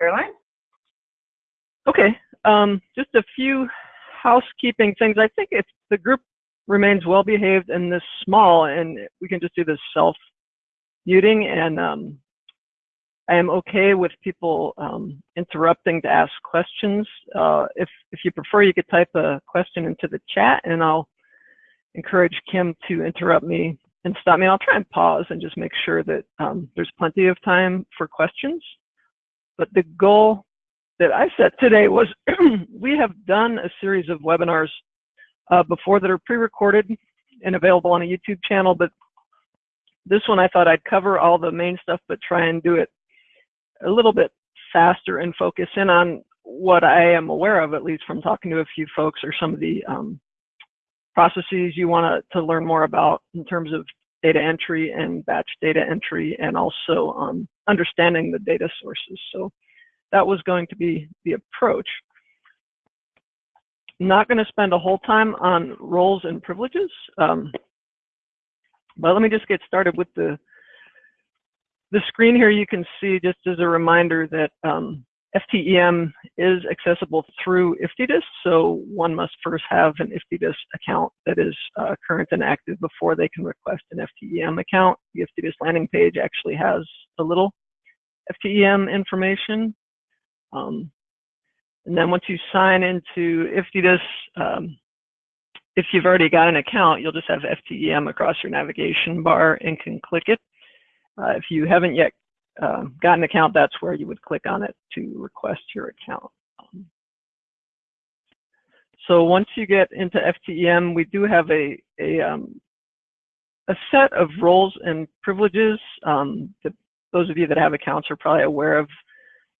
Caroline? Okay, um, just a few housekeeping things. I think if the group remains well behaved and this small, and we can just do this self muting, and um, I am okay with people um, interrupting to ask questions. Uh, if if you prefer, you could type a question into the chat, and I'll encourage Kim to interrupt me and stop me. I'll try and pause and just make sure that um, there's plenty of time for questions. But the goal that I set today was we have done a series of webinars uh, before that are pre-recorded and available on a YouTube channel, but this one I thought I'd cover all the main stuff, but try and do it a little bit faster and focus in on what I am aware of, at least from talking to a few folks or some of the um, processes you want to learn more about in terms of data entry and batch data entry and also um, understanding the data sources. So that was going to be the approach. not going to spend a whole time on roles and privileges, um, but let me just get started with the the screen here. You can see just as a reminder that um, FTEM is accessible through IFTDIS, so one must first have an IFTDIS account that is uh, current and active before they can request an FTEM account. The IFTDIS landing page actually has a little FTEM information um, and then once you sign into IFTDIS, um, if you've already got an account, you'll just have FTEM across your navigation bar and can click it. Uh, if you haven't yet uh, got an account, that's where you would click on it to request your account. Um, so once you get into FTEM, we do have a, a, um, a set of roles and privileges. Um, that those of you that have accounts are probably aware of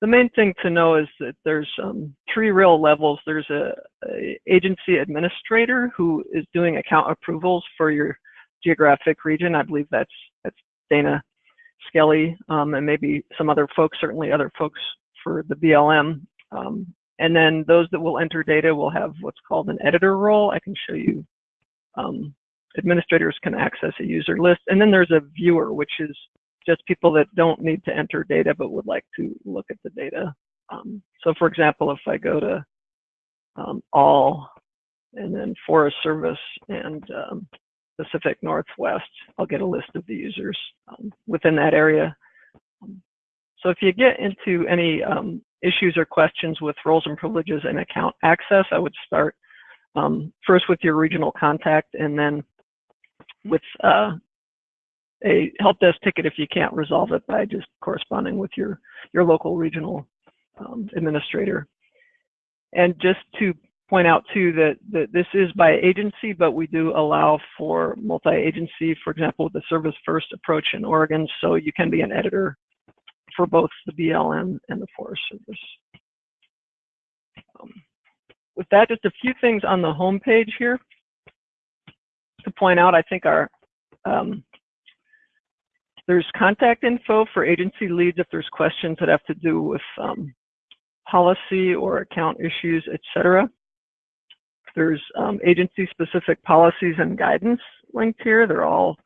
the main thing to know is that there's um, three real levels. There's a, a, agency administrator who is doing account approvals for your geographic region. I believe that's that's Dana Skelly um, and maybe some other folks, certainly other folks for the BLM. Um, and then those that will enter data will have what's called an editor role. I can show you. Um, administrators can access a user list. And then there's a viewer, which is just people that don't need to enter data but would like to look at the data. Um, so for example, if I go to um, all and then Forest Service and um, Pacific Northwest, I'll get a list of the users um, within that area. So if you get into any um, issues or questions with roles and privileges and account access, I would start um, first with your regional contact and then with uh, a help desk ticket if you can't resolve it by just corresponding with your, your local regional um, administrator. And just to point out too that, that this is by agency, but we do allow for multi-agency, for example, the service first approach in Oregon. So you can be an editor for both the BLM and the Forest Service. Um, with that, just a few things on the home page here to point out, I think our um, there's contact info for agency leads if there's questions that have to do with um, policy or account issues, etc. There's um, agency-specific policies and guidance linked here. They're all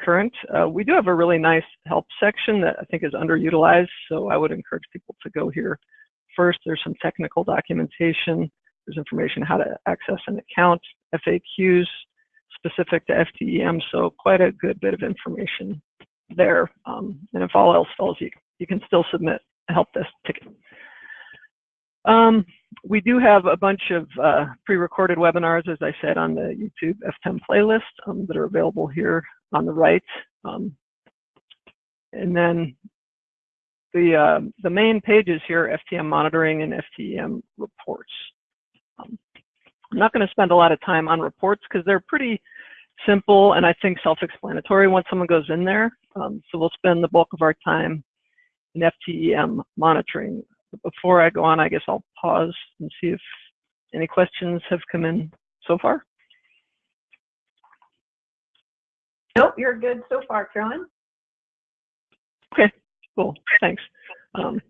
current. Uh, we do have a really nice help section that I think is underutilized, so I would encourage people to go here first. There's some technical documentation. There's information how to access an account, FAQs specific to FTEM, so quite a good bit of information there. Um, and if all else fails, you, you can still submit a help desk ticket. Um, we do have a bunch of uh, pre-recorded webinars, as I said, on the YouTube FTEM playlist um, that are available here on the right. Um, and then the, uh, the main pages here, FTEM monitoring and FTEM reports. Um, I'm not going to spend a lot of time on reports because they're pretty simple and I think self-explanatory once someone goes in there. Um, so we'll spend the bulk of our time in FTEM monitoring. But before I go on, I guess I'll pause and see if any questions have come in so far. Nope, you're good so far, Carolyn. Okay, cool, thanks. Um,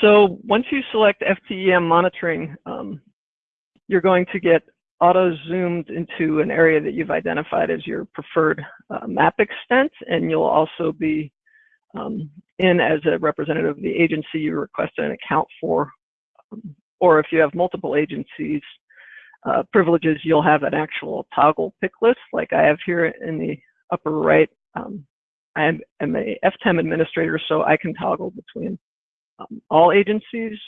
so once you select FTEM monitoring, um, you're going to get auto zoomed into an area that you've identified as your preferred uh, map extent, and you'll also be um, in as a representative of the agency you requested an account for. Um, or if you have multiple agencies uh, privileges, you'll have an actual toggle pick list like I have here in the upper right. Um, I am, am a FTEM administrator, so I can toggle between um, all agencies.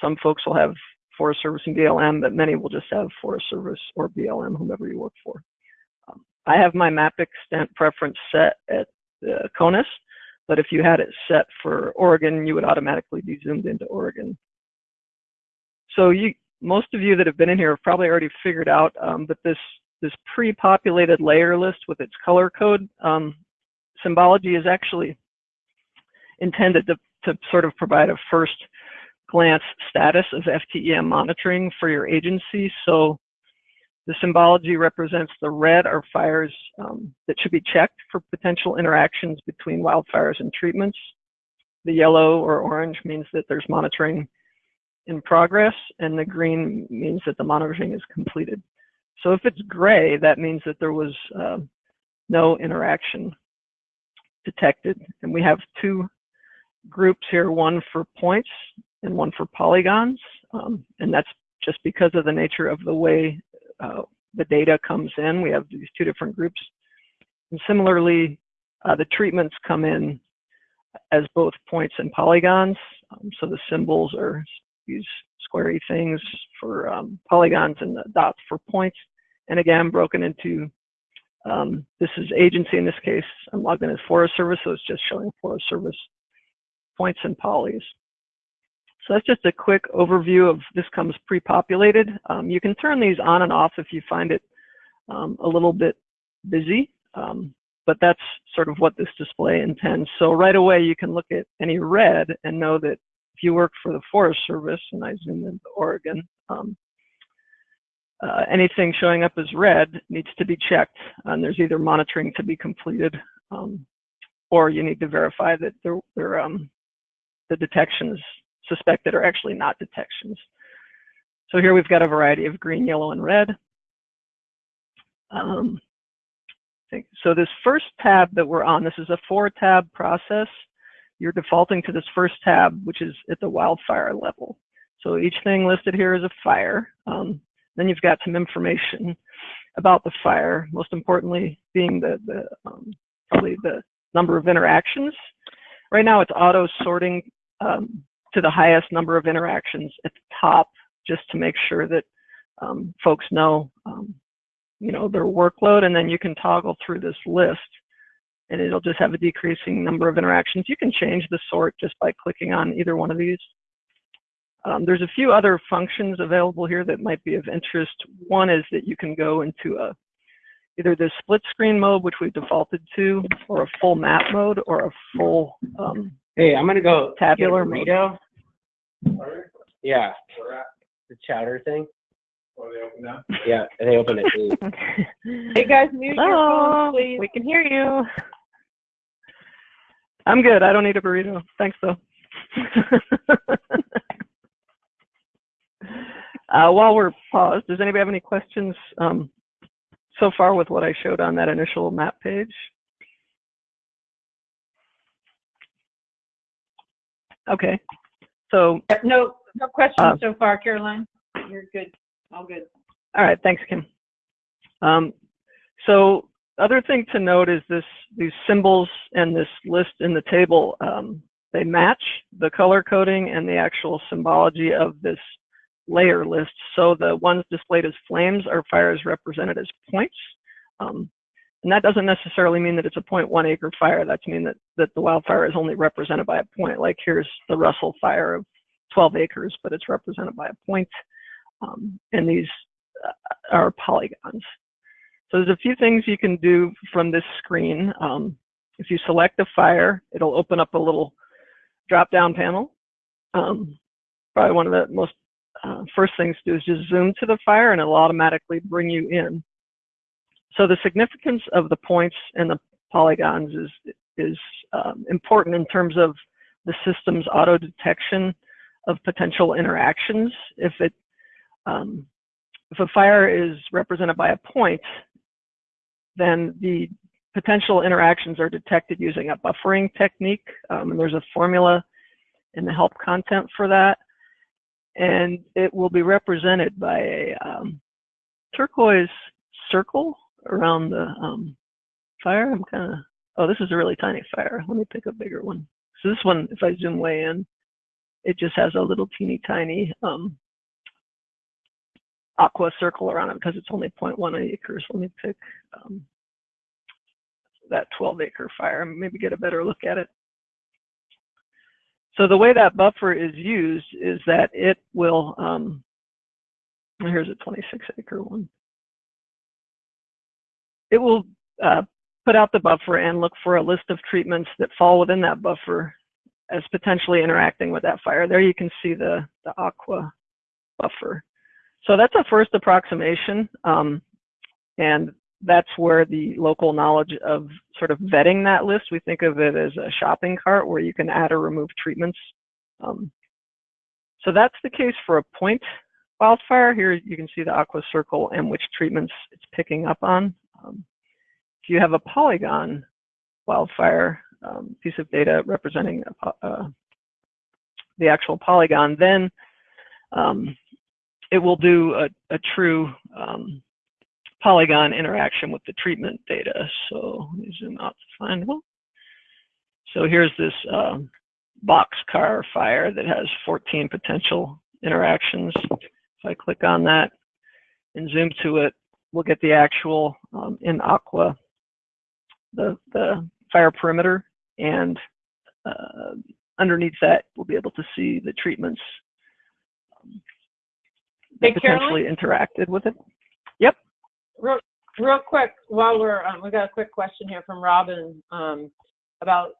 Some folks will have Forest Service and BLM, but many will just have Forest Service or BLM, whomever you work for. Um, I have my map extent preference set at uh, CONUS, but if you had it set for Oregon, you would automatically be zoomed into Oregon. So you, most of you that have been in here have probably already figured out um, that this this pre-populated layer list with its color code um, symbology is actually intended to, to sort of provide a first glance status of FTEM monitoring for your agency. So the symbology represents the red are fires um, that should be checked for potential interactions between wildfires and treatments. The yellow or orange means that there's monitoring in progress, and the green means that the monitoring is completed. So if it's gray, that means that there was uh, no interaction detected. And we have two groups here, one for points and one for polygons. Um, and that's just because of the nature of the way uh, the data comes in. We have these two different groups. And similarly, uh, the treatments come in as both points and polygons. Um, so the symbols are these squarey things for um, polygons and the dots for points. And again, broken into, um, this is agency in this case. I'm logged in as Forest Service, so it's just showing Forest Service points and polys. So that's just a quick overview of this comes pre-populated. Um, you can turn these on and off if you find it um, a little bit busy, um, but that's sort of what this display intends. So right away you can look at any red and know that if you work for the Forest Service, and I zoom into Oregon, um, uh, anything showing up as red needs to be checked, and there's either monitoring to be completed, um, or you need to verify that um, the suspected are actually not detections. So here we've got a variety of green, yellow, and red. Um, so this first tab that we're on, this is a four tab process you're defaulting to this first tab, which is at the wildfire level. So each thing listed here is a fire. Um, then you've got some information about the fire, most importantly being the, the um, probably the number of interactions. Right now it's auto sorting um, to the highest number of interactions at the top just to make sure that um, folks know um, you know their workload and then you can toggle through this list and it'll just have a decreasing number of interactions. You can change the sort just by clicking on either one of these. Um, there's a few other functions available here that might be of interest. One is that you can go into a either the split screen mode, which we've defaulted to, or a full map mode, or a full um, Hey, I'm gonna go tabular get burrito. Yeah, the chowder thing. Oh, they open now? Yeah, they open it. Hey guys, mute your Hello, phones, please. we can hear you. I'm good. I don't need a burrito. Thanks though. uh, while we're paused, does anybody have any questions um, so far with what I showed on that initial map page? Okay, so No, no Uh, questions so far, Caroline. You're good. All good. All right, thanks, Kim. Um, so other thing to note is this these symbols and this list in the table, um, they match the color coding and the actual symbology of this layer list. So the ones displayed as flames are fires represented as points. Um, and that doesn't necessarily mean that it's a 0.1 acre fire. That's mean that, that the wildfire is only represented by a point. Like here's the Russell fire of 12 acres, but it's represented by a point. Um, and these uh, are polygons. So there's a few things you can do from this screen. Um, if you select a fire, it'll open up a little drop-down panel. Um, probably one of the most uh, first things to do is just zoom to the fire and it'll automatically bring you in. So the significance of the points and the polygons is, is um, important in terms of the system's auto detection of potential interactions. If it um, if a fire is represented by a point, then the potential interactions are detected using a buffering technique. Um, and there's a formula in the help content for that. And it will be represented by a um, turquoise circle around the um, fire. I'm kind of, oh, this is a really tiny fire. Let me pick a bigger one. So this one, if I zoom way in, it just has a little teeny tiny um, aqua circle around it because it's only 0.1 acres. Let me pick um, that 12 acre fire and maybe get a better look at it. So the way that buffer is used is that it will, um, here's a 26 acre one. It will uh, put out the buffer and look for a list of treatments that fall within that buffer as potentially interacting with that fire. There you can see the, the aqua buffer. So that's a first approximation. Um, and that's where the local knowledge of sort of vetting that list, we think of it as a shopping cart where you can add or remove treatments. Um, so that's the case for a point wildfire. Here you can see the aqua circle and which treatments it's picking up on. Um, if you have a polygon wildfire um, piece of data representing a, uh, the actual polygon, then um, it will do a, a true um, polygon interaction with the treatment data. So let me zoom out to find one. So here's this um, boxcar fire that has 14 potential interactions. If I click on that and zoom to it, we'll get the actual um, in aqua, the, the fire perimeter, and uh, underneath that, we'll be able to see the treatments um, that Hey, potentially Carolyn? interacted with it. Yep. Real, real quick, while we're, um, we got a quick question here from Robin, um, about,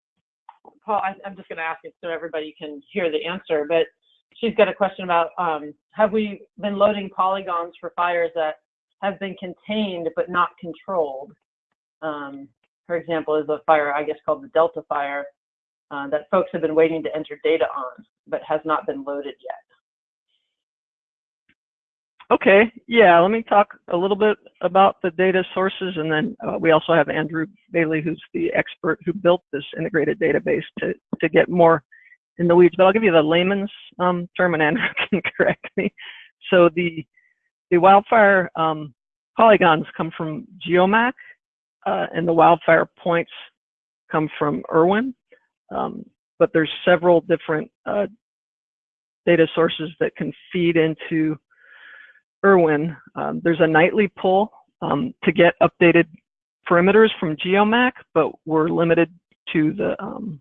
Paul, I, I'm just gonna ask it so everybody can hear the answer, but she's got a question about, um, have we been loading polygons for fires that have been contained but not controlled? Um, for example, is a fire, I guess called the Delta Fire, uh, that folks have been waiting to enter data on, but has not been loaded yet. Okay, yeah, let me talk a little bit about the data sources and then uh, we also have Andrew Bailey, who's the expert who built this integrated database to, to get more in the weeds, but I'll give you the layman's um, term and Andrew can correct me. So the, the wildfire um, polygons come from GeoMac uh, and the wildfire points come from Irwin, um, but there's several different uh, data sources that can feed into Irwin, um, there's a nightly pull um, to get updated perimeters from GeoMac, but we're limited to the um,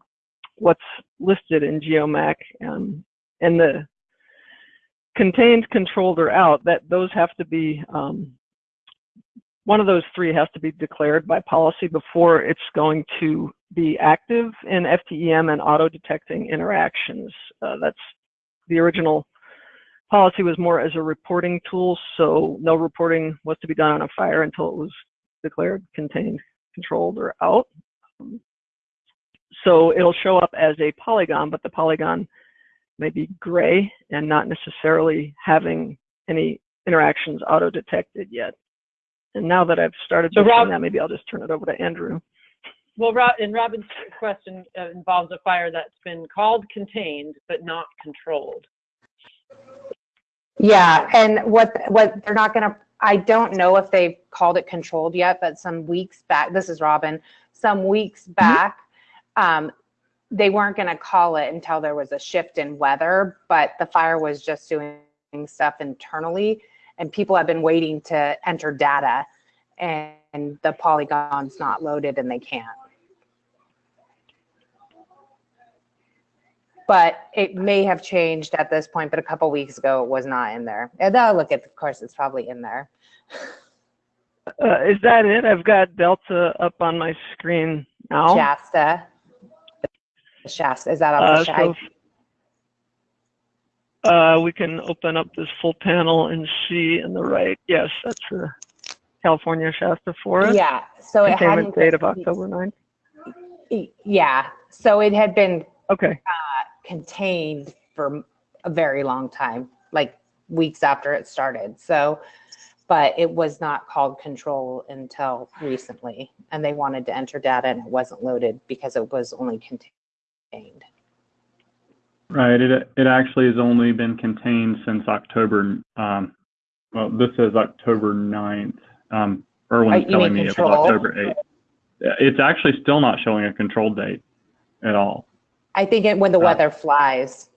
what's listed in GeoMac and and the contained, controlled, or out. That those have to be um, one of those three has to be declared by policy before it's going to be active in FTEM and auto detecting interactions. Uh, that's the original policy was more as a reporting tool, so no reporting was to be done on a fire until it was declared contained, controlled, or out. Um, so it'll show up as a polygon, but the polygon may be gray and not necessarily having any interactions auto-detected yet. And now that I've started So doing Rob- that, maybe I'll just turn it over to Andrew. Well, Rob, and Robin's question uh, involves a fire that's been called contained but not controlled. Yeah, and what, what, they're not gonna, I don't know if they've called it controlled yet, but some weeks back, this is Robin, some weeks back, um, they weren't gonna call it until there was a shift in weather, but the fire was just doing stuff internally, and people have been waiting to enter data, and the polygon's not loaded and they can't. But it may have changed at this point, but a couple weeks ago it was not in there. And I'll look at, of course, it's probably in there. Uh, is that it? I've got Delta up on my screen now. Shasta. Shasta, is that Uh, off the so, side? uh, we can open up this full panel and see in the right. Yes, that's the California Shasta Forest. Yeah, so it hadn't. date of October 9th. Yeah, so it had been Okay. contained for a very long time, like weeks after it started. So, but it was not called control until recently. And they wanted to enter data and it wasn't loaded because it was only contained. Right. It it actually has only been contained since October. Um, well, this is October 9th. Um, Irwin's telling me it was? October 8th. Uh, It's actually still not showing a control date at all. I think it, when the Uh, weather flies,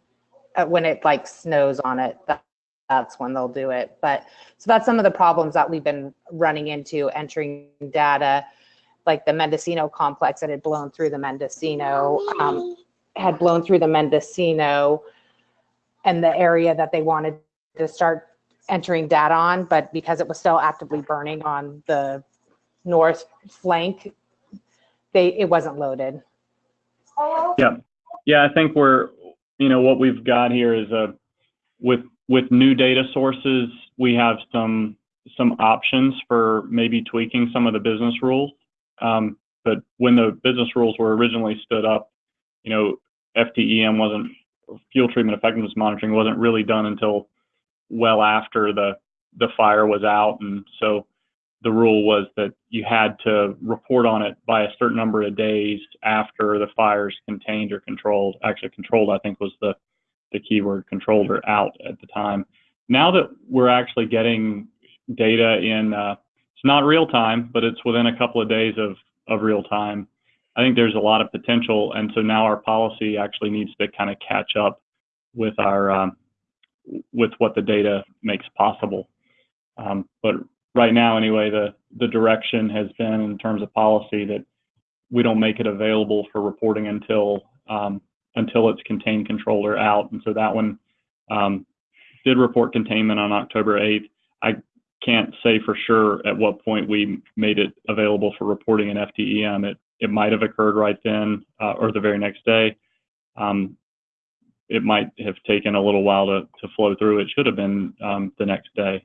uh, when it like snows on it, that, that's when they'll do it. But so that's some of the problems that we've been running into entering data, like the Mendocino complex that had blown through the Mendocino, um, had blown through the Mendocino and the area that they wanted to start entering data on, but because it was still actively burning on the north flank, they, it wasn't loaded. Yeah, yeah, I think we're, you know, what we've got here is a, with, with new data sources, we have some, some options for maybe tweaking some of the business rules. Um, but when the business rules were originally stood up, you know, FTEM wasn't, fuel treatment effectiveness monitoring wasn't really done until well after the, the fire was out. And so the rule was that you had to report on it by a certain number of days after the fire's contained or controlled. Actually, controlled, I think, was the, the keyword, controlled or out at the time. Now that we're actually getting data in, uh, it's not real time, but it's within a couple of days of, of real time. I think there's a lot of potential. And so now our policy actually needs to kind of catch up with our, um, with what the data makes possible. Um, but right now anyway, the, the direction has been in terms of policy that we don't make it available for reporting until, um, until it's contained, controlled, or out. And so that one, um, did report containment on October 8th. I can't say for sure at what point we made it available for reporting in FTEM. It, it might have occurred right then, uh, or the very next day. Um, it might have taken a little while to, to flow through. It should have been, um, the next day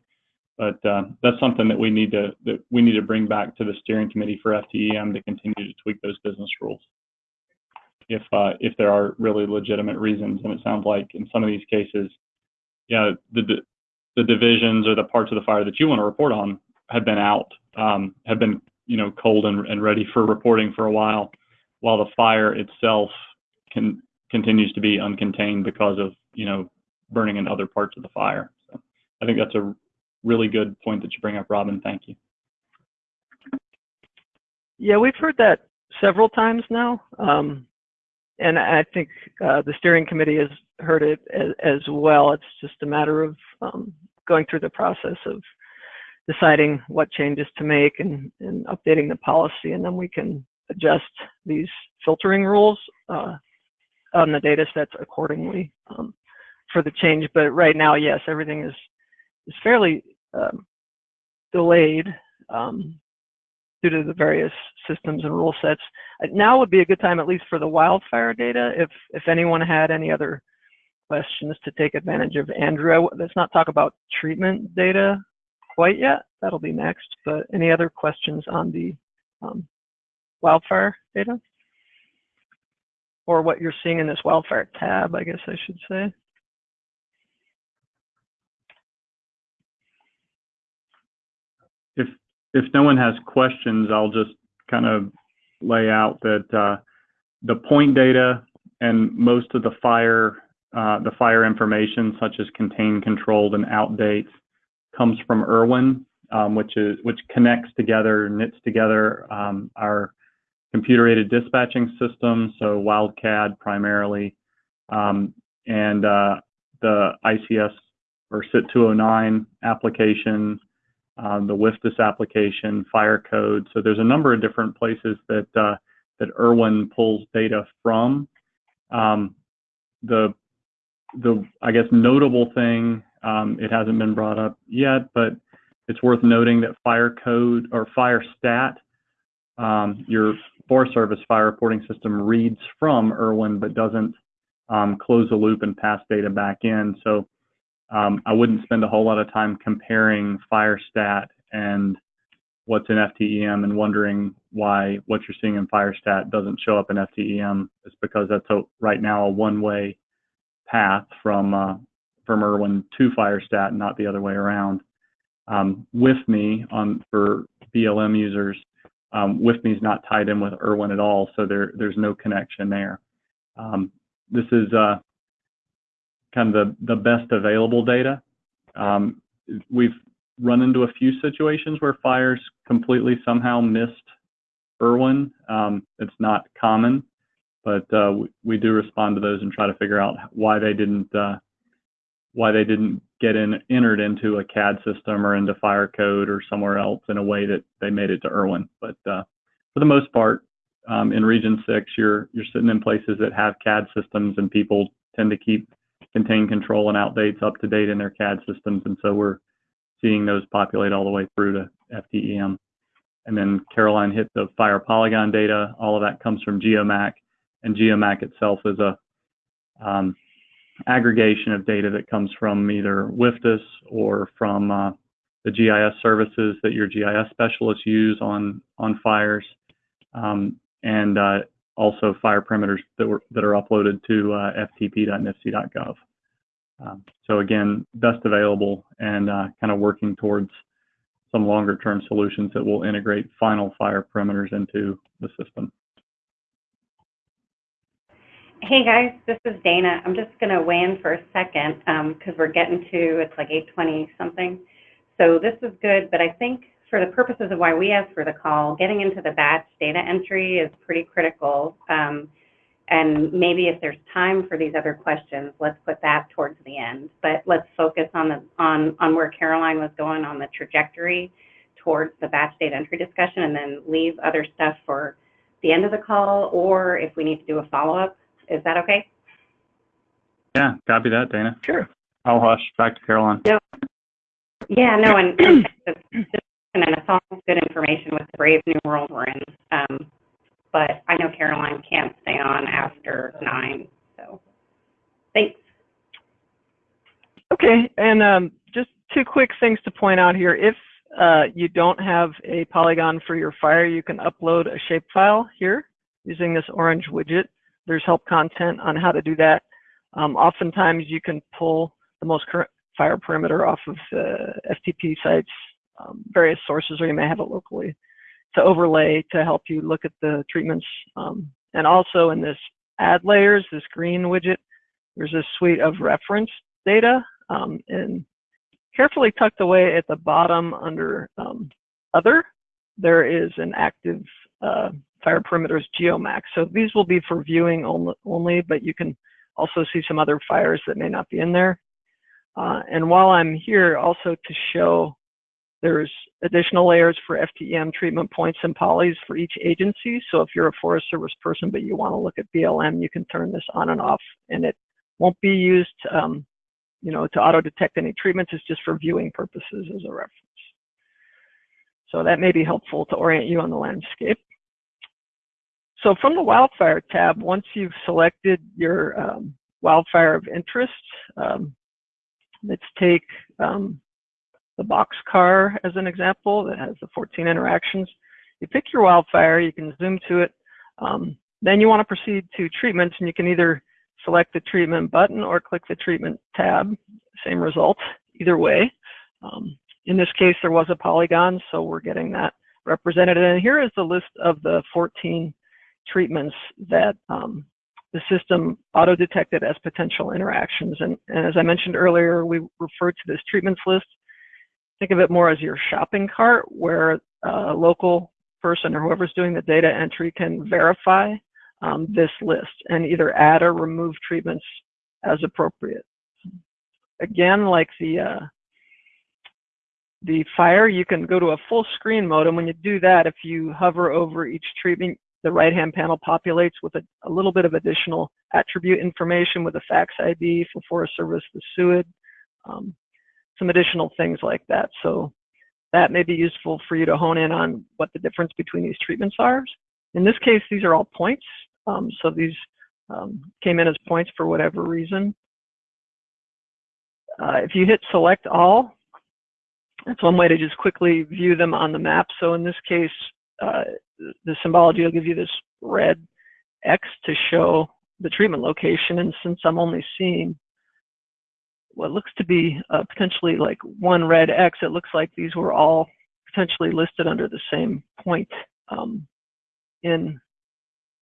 but uh, that's something that we need to that we need to bring back to the steering committee for FTEM to continue to tweak those business rules. If uh, if there are really legitimate reasons, and it sounds like in some of these cases, yeah, the the, divisions or the parts of the fire that you want to report on have been out, um, have been you know cold and, and ready for reporting for a while, while the fire itself can continues to be uncontained because of you know burning in other parts of the fire. So I think that's a really good point that you bring up, Robin. Thank you. Yeah, we've heard that several times now. Um, and I think uh, the steering committee has heard it as, as well. It's just a matter of um, going through the process of deciding what changes to make and, and updating the policy, and then we can adjust these filtering rules uh, on the data sets accordingly um, for the change. But right now, yes, everything is is fairly um, delayed um, due to the various systems and rule sets. Uh, Now would be a good time, at least for the wildfire data, if if anyone had any other questions to take advantage of Andrew. Let's not talk about treatment data quite yet. That'll be next. But any other questions on the um, wildfire data? Or what you're seeing in this wildfire tab, I guess I should say. If if no one has questions, I'll just kind of lay out that uh, the point data and most of the fire uh, the fire information, such as contained, controlled, and out dates, comes from Irwin, um, which is which connects together, knits together um, our computer-aided dispatching system, so WildCAD primarily, um, and uh, the ICS or SIT 209 application, um, the WFDSS application, fire code. So there's a number of different places that uh, that Irwin pulls data from. Um, the the I guess notable thing, it hasn't been brought up yet, but it's worth noting that fire code or fire stat, um, your Forest Service fire reporting system reads from Irwin but doesn't um, close the loop and pass data back in. So um, I wouldn't spend a whole lot of time comparing fire stat and what's in FTEM and wondering why what you're seeing in Firestat doesn't show up in FTEM. It's because that's a, right now a one-way path from uh, from Irwin to fire stat, not the other way around. um, with me on for BLM users. Um, WFMI is not tied in with Irwin at all, so there there's no connection there. Um, this is uh, kind of the, the best available data. Um, we've run into a few situations where fires completely somehow missed Irwin. Um, it's not common, but uh, we, we, do respond to those and try to figure out why they didn't uh, why they didn't get in entered into a CAD system or into fire code or somewhere else in a way that they made it to Irwin. But uh, for the most part, um, in Region Six, you're you're sitting in places that have CAD systems, and people tend to keep contain control and outdates up to date in their CAD systems, and so we're seeing those populate all the way through to FTEM. And then Caroline hit the fire polygon data. All of that comes from Geomac, and Geomac itself is a um, aggregation of data that comes from either WFDSS or from uh, the GIS services that your GIS specialists use on on fires, um, and uh, also fire perimeters that were that are uploaded to uh, ftp.nifc.gov. Um, so again, best available and uh, kind of working towards some longer term solutions that will integrate final fire perimeters into the system. Hey guys, this is Dana. I'm just going to weigh in for a second because um, we're getting to, it's like 820 something. So this is good, but I think for the purposes of why we asked for the call, getting into the batch data entry is pretty critical. Um, and maybe if there's time for these other questions, let's put that towards the end. But let's focus on the on on where Caroline was going on the trajectory towards the batch data entry discussion, and then leave other stuff for the end of the call, or if we need to do a follow up. Is that okay? Yeah, copy that, Dana. Sure. I'll hush back to Caroline. Yeah. Yeah, no, and, and and it's all good information with the brave new world we're in. Um, but I know Caroline can't stay on after nine, so thanks. Okay, and um, just two quick things to point out here. If uh, you don't have a polygon for your fire, you can upload a shapefile here using this orange widget. There's help content on how to do that. Um, oftentimes you can pull the most current fire perimeter off of FTP sites, um, various sources, or you may have it locally to overlay to help you look at the treatments. Um, and also in this add layers, this green widget, there's a suite of reference data um, and carefully tucked away at the bottom under um, other, there is an active uh, fire perimeters geomax. So these will be for viewing only, but you can also see some other fires that may not be in there. Uh, and while I'm here also to show there's additional layers for FTEM treatment points and polys for each agency. So if you're a Forest Service person, but you want to look at BLM, you can turn this on and off and it won't be used, um, you know, to auto detect any treatments. It's just for viewing purposes as a reference. So that may be helpful to orient you on the landscape. So from the wildfire tab, once you've selected your um, wildfire of interest, um, let's take um, the boxcar as an example that has the 14 interactions. You pick your wildfire, you can zoom to it. Um, then you want to proceed to treatments and you can either select the treatment button or click the treatment tab, same result, either way. Um, in this case, there was a polygon, so we're getting that represented. And here is the list of the 14 treatments that um, the system auto-detected as potential interactions. And, and, as I mentioned earlier, we refer to this treatments list think of it more as your shopping cart where a local person or whoever's doing the data entry can verify um, this list and either add or remove treatments as appropriate. Again, like the uh, the fire, you can go to a full screen mode, and when you do that, if you hover over each treatment, the right-hand panel populates with a, a, little bit of additional attribute information with a FACTS ID for Forest Service, the SUID, um, some additional things like that. So that may be useful for you to hone in on what the difference between these treatments are. In this case, these are all points. Um, so these um, came in as points for whatever reason. Uh, if you hit select all, that's one way to just quickly view them on the map. So in this case, uh, the symbology will give you this red X to show the treatment location. And since I'm only seeing what looks to be uh, potentially like one red X, it looks like these were all potentially listed under the same point um, in,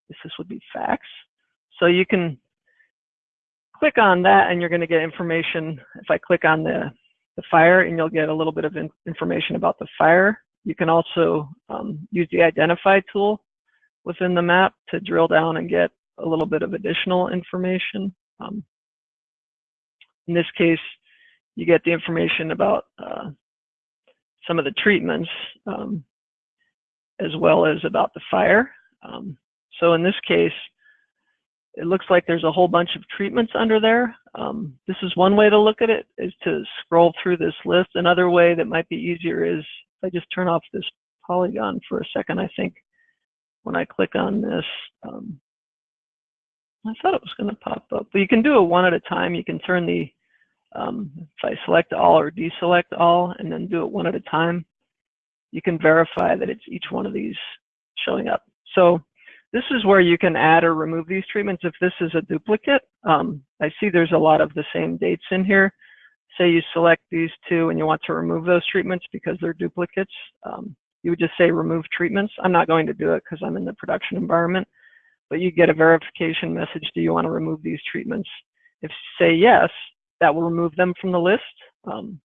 this would be facts. So you can click on that and you're going to get information. If I click on the, the fire and you'll get a little bit of in, information about the fire. You can also um, use the identify tool within the map to drill down and get a little bit of additional information. Um, in this case, you get the information about uh, some of the treatments um, as well as about the fire. Um, so in this case, it looks like there's a whole bunch of treatments under there. Um, this is one way to look at it, is to scroll through this list. Another way that might be easier is if I just turn off this polygon for a second, I think when I click on this, um, I thought it was going to pop up, but you can do it one at a time. You can turn the, um, if I select all or deselect all and then do it one at a time, you can verify that it's each one of these showing up. So this is where you can add or remove these treatments if this is a duplicate. Um, I see there's a lot of the same dates in here. Say you select these two and you want to remove those treatments because they're duplicates. Um, you would just say remove treatments. I'm not going to do it because I'm in the production environment, but you get a verification message. Do you want to remove these treatments? If you say yes, that will remove them from the list. Um,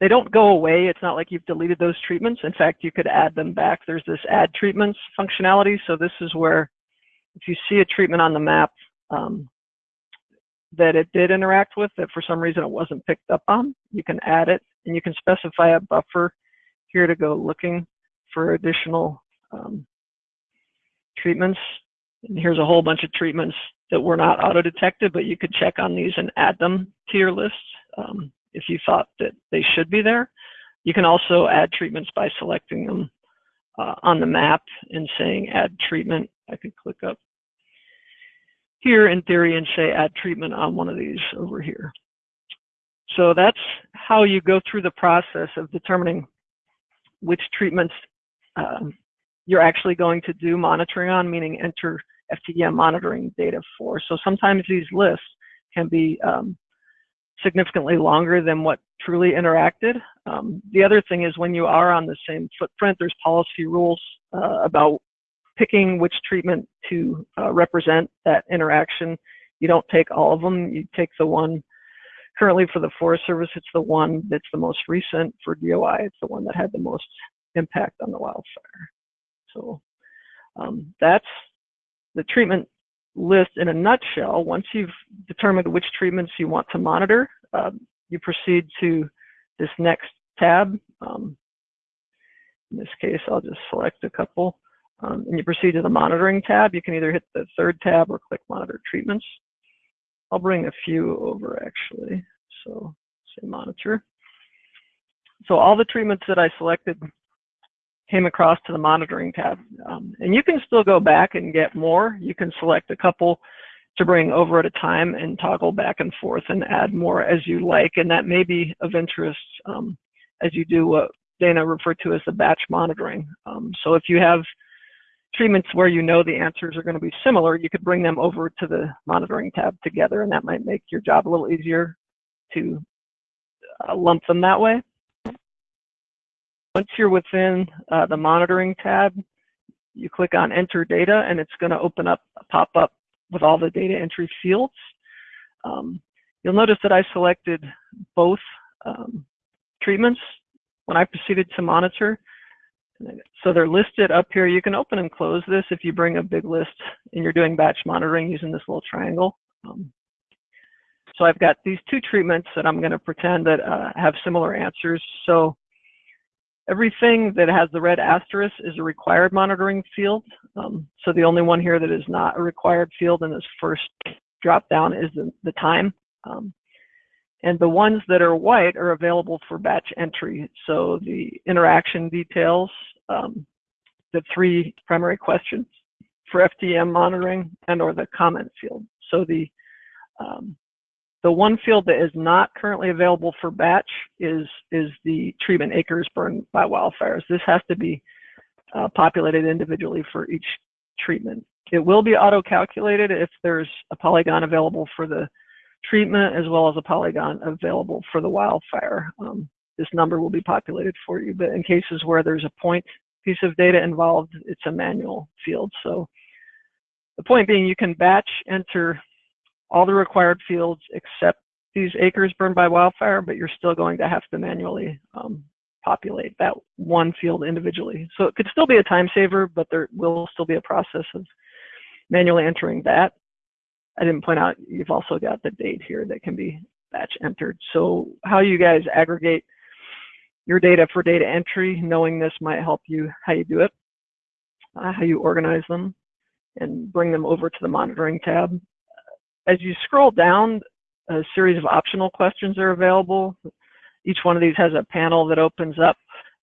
they don't go away. It's not like you've deleted those treatments. In fact, you could add them back. There's this add treatments functionality. So this is where if you see a treatment on the map um, that it did interact with that for some reason it wasn't picked up on, you can add it and you can specify a buffer here to go looking for additional um, treatments. And here's a whole bunch of treatments that were not auto-detected, but you could check on these and add them to your list. Um, if you thought that they should be there. You can also add treatments by selecting them uh, on the map and saying add treatment. I could click up here in theory and say add treatment on one of these over here. So that's how you go through the process of determining which treatments um, you're actually going to do monitoring on, meaning enter FTEM monitoring data for. So sometimes these lists can be um, significantly longer than what truly interacted. Um, the other thing is when you are on the same footprint, there's policy rules uh, about picking which treatment to uh, represent that interaction. You don't take all of them. You take the one currently for the Forest Service, it's the one that's the most recent. For DOI, it's the one that had the most impact on the wildfire. So um, that's the treatment list in a nutshell, once you've determined which treatments you want to monitor, uh, you proceed to this next tab. Um, in this case, I'll just select a couple. Um, and you proceed to the monitoring tab. You can either hit the third tab or click monitor treatments. I'll bring a few over actually. So say monitor. So all the treatments that I selected came across to the monitoring tab. Um, and you can still go back and get more. You can select a couple to bring over at a time and toggle back and forth and add more as you like. And that may be of interest um, as you do what Dana referred to as the batch monitoring. Um, so if you have treatments where you know the answers are going to be similar, you could bring them over to the monitoring tab together, and that might make your job a little easier to uh, lump them that way. Once you're within uh, the monitoring tab, you click on enter data and it's going to open up a pop-up with all the data entry fields. Um, you'll notice that I selected both um, treatments when I proceeded to monitor. So they're listed up here. You can open and close this if you bring a big list and you're doing batch monitoring using this little triangle. Um, so I've got these two treatments that I'm going to pretend that uh, have similar answers. So Everything that has the red asterisk is a required monitoring field. Um, so the only one here that is not a required field in this first drop down is the, the time. Um, and the ones that are white are available for batch entry. So the interaction details, um, the three primary questions for FTEM monitoring and or the comment field. So the um, the one field that is not currently available for batch is, is the treatment acres burned by wildfires. This has to be uh, populated individually for each treatment. It will be auto-calculated if there's a polygon available for the treatment as well as a polygon available for the wildfire. Um, this number will be populated for you, but in cases where there's a point piece of data involved, it's a manual field. So the point being you can batch enter all the required fields except these acres burned by wildfire, but you're still going to have to manually um, populate that one field individually. So it could still be a time saver, but there will still be a process of manually entering that. I didn't point out, you've also got the date here that can be batch entered. So how you guys aggregate your data for data entry, knowing this might help you how you do it, uh, how you organize them, and bring them over to the monitoring tab. As you scroll down, a series of optional questions are available. Each one of these has a panel that opens up.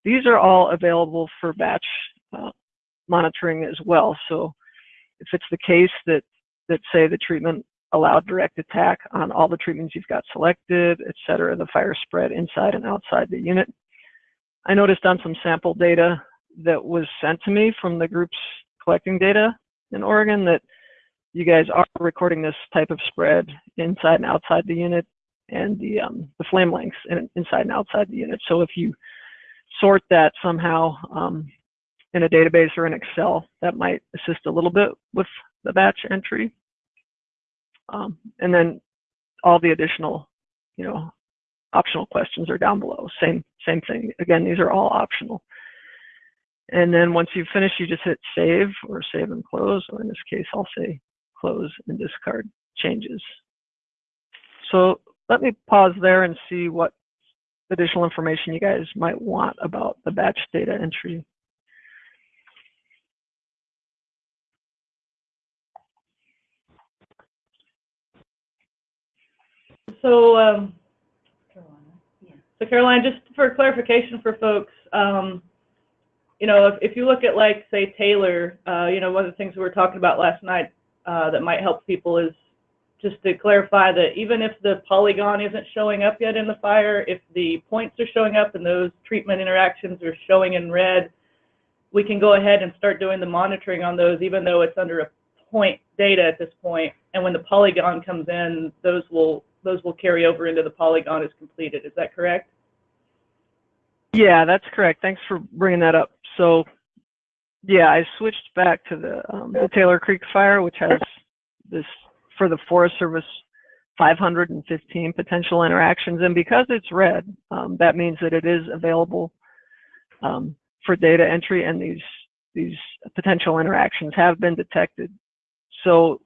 These are all available for batch uh, monitoring as well. So if it's the case that, that say the treatment allowed direct attack on all the treatments you've got selected, et cetera, the fire spread inside and outside the unit. I noticed on some sample data that was sent to me from the groups collecting data in Oregon that you guys are recording this type of spread inside and outside the unit and the, um, the flame lengths in, inside and outside the unit. So if you sort that somehow um, in a database or in Excel, that might assist a little bit with the batch entry. Um, and then all the additional, you know, optional questions are down below. Same, same thing. Again, these are all optional. And then once you've finished, you just hit save or save and close, or in this case, I'll say close and discard changes. So let me pause there and see what additional information you guys might want about the batch data entry. So, um, so Caroline, just for clarification for folks, um, you know, if, if you look at like, say, Taylor, uh, you know, one of the things we were talking about last night uh, that might help people is just to clarify that even if the polygon isn't showing up yet in the fire, if the points are showing up and those treatment interactions are showing in red, we can go ahead and start doing the monitoring on those, even though it's under a point data at this point. And when the polygon comes in, those will those will carry over into the polygon as completed. Is that correct? Yeah, that's correct. Thanks for bringing that up. So, yeah, I switched back to the, um, the Taylor Creek fire, which has this for the Forest Service 515 potential interactions, and because it's red, um, that means that it is available um, for data entry, and these these potential interactions have been detected. So,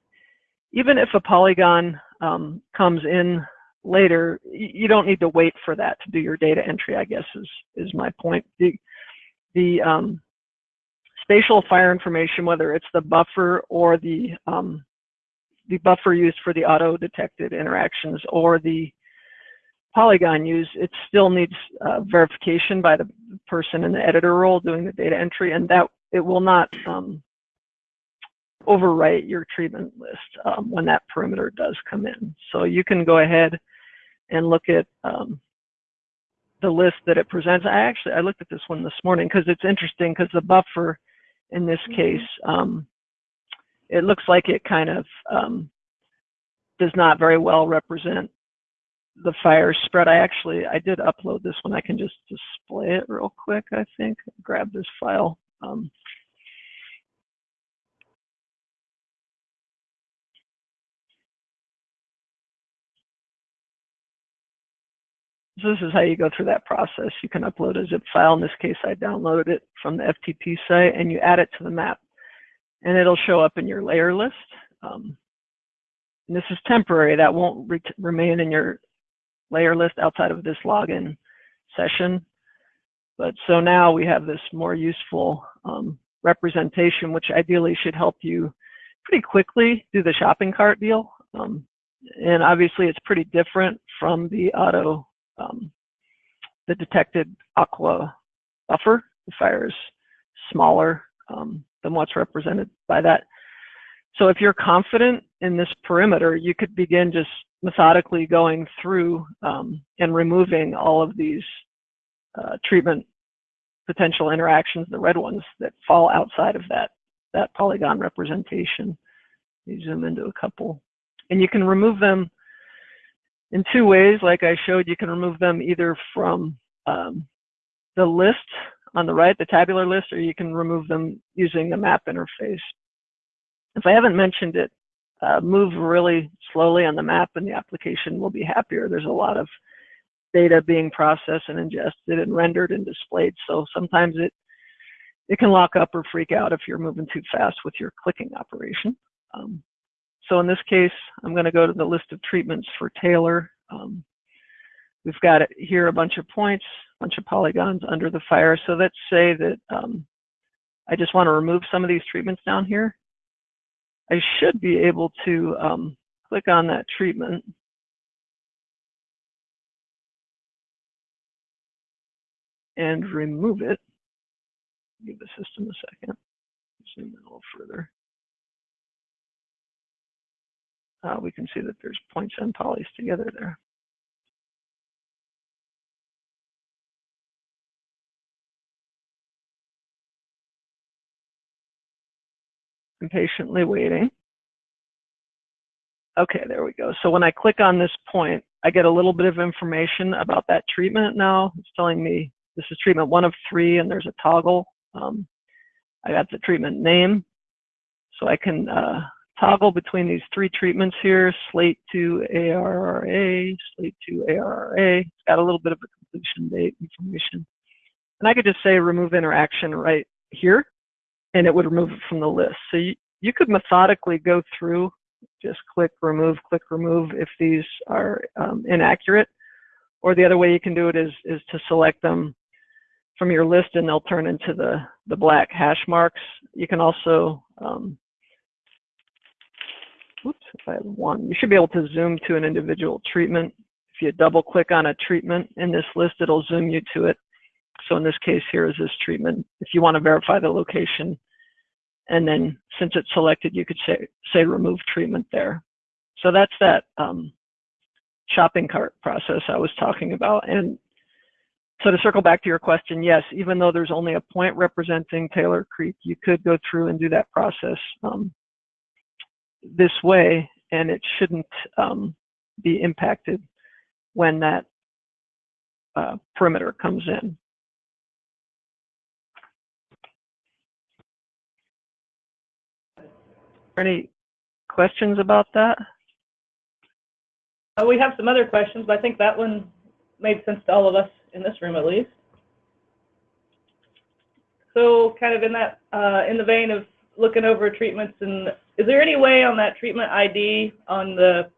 even if a polygon um, comes in later, you don't need to wait for that to do your data entry, I guess is, is my point. The, the um, spatial fire information, whether it's the buffer or the, um, the buffer used for the auto-detected interactions or the polygon use, it still needs uh, verification by the person in the editor role doing the data entry, and that it will not um, overwrite your treatment list um, when that perimeter does come in. So you can go ahead and look at um, the list that it presents. I actually, I looked at this one this morning because it's interesting because the buffer in this Mm-hmm. case, um, it looks like it kind of um, does not very well represent the fire spread. I actually, I did upload this one. I can just display it real quick, I think. Grab this file. Um, This is how you go through that process. You can upload a zip file. In this case, I downloaded it from the FTP site and you add it to the map and it'll show up in your layer list. Um, and this is temporary. That won't re remain in your layer list outside of this login session. But so now we have this more useful um, representation, which ideally should help you pretty quickly do the shopping cart deal. Um, and obviously it's pretty different from the auto um, the detected aqua buffer. The fire is smaller um, than what's represented by that. So if you're confident in this perimeter, you could begin just methodically going through um, and removing all of these uh, treatment potential interactions, the red ones that fall outside of that, that polygon representation. You zoom into a couple. And you can remove them in two ways. Like I showed, you can remove them either from um, the list on the right, the tabular list, or you can remove them using the map interface. If I haven't mentioned it, uh, move really slowly on the map and the application will be happier. There's a lot of data being processed and ingested and rendered and displayed. So sometimes it, it can lock up or freak out if you're moving too fast with your clicking operation. Um, so in this case, I'm going to go to the list of treatments for Taylor. Um, we've got here a bunch of points, a bunch of polygons under the fire. So let's say that um, I just want to remove some of these treatments down here. I should be able to um, click on that treatment. and remove it. Give the system a second. Zoom in a little further. Uh, we can see that there's points and polys together there. I'm patiently waiting. Okay, there we go. So when I click on this point, I get a little bit of information about that treatment now. It's telling me this is treatment one of three and there's a toggle. Um, I got the treatment name. So I can uh, toggle between these three treatments here, slate to ARRA, slate to ARRA. It's got a little bit of a completion date information. And I could just say remove interaction right here and it would remove it from the list. So you, you could methodically go through, just click remove, click remove if these are um, inaccurate. Or the other way you can do it is, is to select them from your list and they'll turn into the, the black hash marks. You can also, um, oops, if I have one, you should be able to zoom to an individual treatment. If you double click on a treatment in this list, it'll zoom you to it. So in this case, here is this treatment. If you want to verify the location, and then since it's selected, you could say, say remove treatment there. So that's that um, shopping cart process I was talking about. And so to circle back to your question, yes, even though there's only a point representing Taylor Creek, you could go through and do that process um, this way, and it shouldn't um, be impacted when that uh, perimeter comes in. Any questions about that? Uh, we have some other questions, but I think that one made sense to all of us in this room at least. So kind of in that, uh, in the vein of looking over treatments and is there any way on that treatment ID on the,